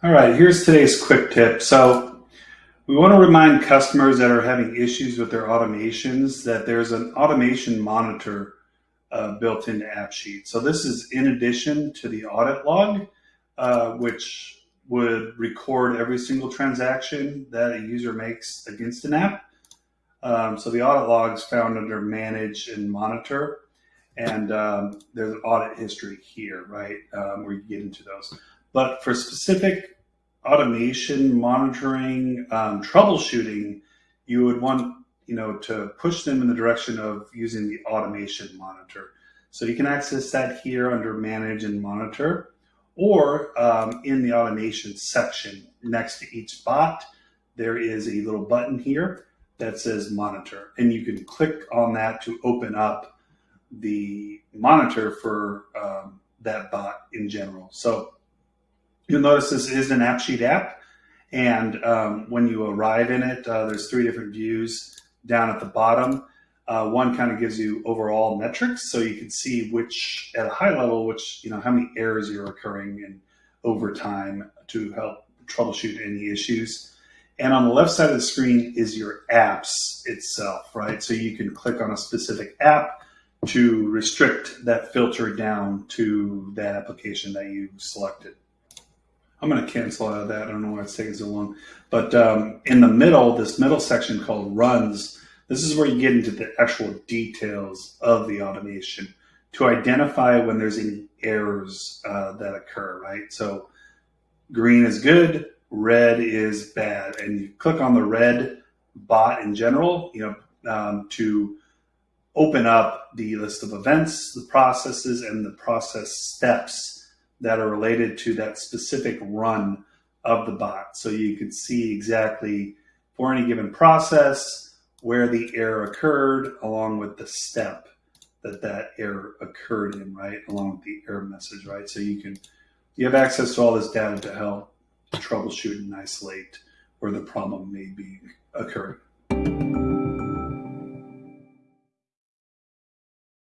All right, here's today's quick tip. So we want to remind customers that are having issues with their automations that there's an automation monitor uh, built into AppSheet. So this is in addition to the audit log, uh, which would record every single transaction that a user makes against an app. Um, so the audit log is found under manage and monitor. And um, there's an audit history here, right, um, where you get into those. But for specific automation, monitoring, um, troubleshooting, you would want you know to push them in the direction of using the automation monitor. So you can access that here under Manage and Monitor, or um, in the automation section next to each bot, there is a little button here that says Monitor, and you can click on that to open up the monitor for um, that bot in general. So You'll notice this is an AppSheet app. And um, when you arrive in it, uh, there's three different views down at the bottom. Uh, one kind of gives you overall metrics, so you can see which, at a high level, which, you know, how many errors are occurring and over time to help troubleshoot any issues. And on the left side of the screen is your apps itself, right? So you can click on a specific app to restrict that filter down to that application that you selected. I'm going to cancel out of that. I don't know why it's taking so long. But um, in the middle, this middle section called runs, this is where you get into the actual details of the automation to identify when there's any errors uh, that occur, right? So green is good, red is bad. And you click on the red bot in general, you know, um, to open up the list of events, the processes, and the process steps that are related to that specific run of the bot. So you can see exactly for any given process where the error occurred along with the step that that error occurred in, right? Along with the error message, right? So you can, you have access to all this data to help troubleshoot and isolate where the problem may be occurring.